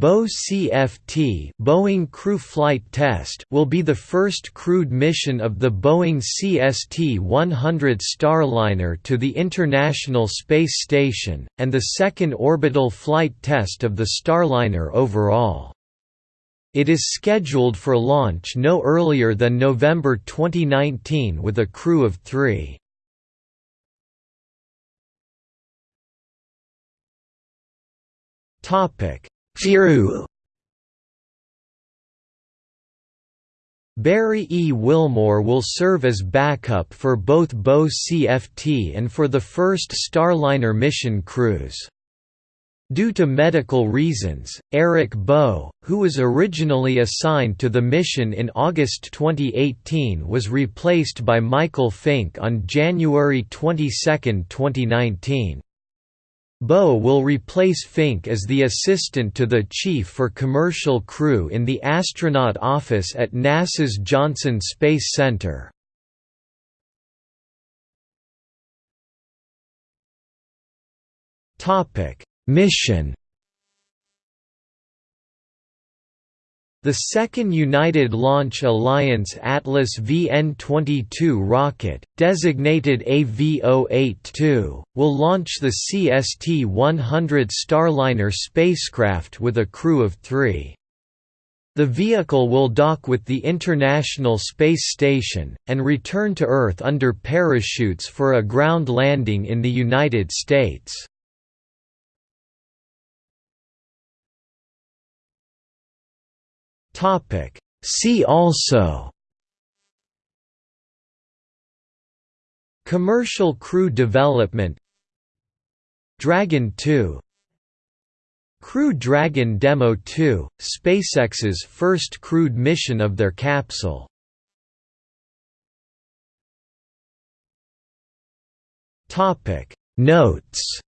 Boe CFT Boeing Crew Flight Test will be the first crewed mission of the Boeing CST-100 Starliner to the International Space Station, and the second orbital flight test of the Starliner overall. It is scheduled for launch no earlier than November 2019 with a crew of three. Topic Barry E. Wilmore will serve as backup for both Boe CFT and for the first Starliner mission crews. Due to medical reasons, Eric Boe, who was originally assigned to the mission in August 2018 was replaced by Michael Fincke on January 22, 2019. Boe will replace Fincke as the assistant to the chief for commercial crew in the astronaut office at NASA's Johnson Space Center. Mission The second United Launch Alliance Atlas V N22 rocket, designated AV-082, will launch the CST-100 Starliner spacecraft with a crew of three. The vehicle will dock with the International Space Station, and return to Earth under parachutes for a ground landing in the United States. Topic See also Commercial crew development Dragon 2 Crew Dragon Demo 2, SpaceX's first crewed mission of their capsule. Notes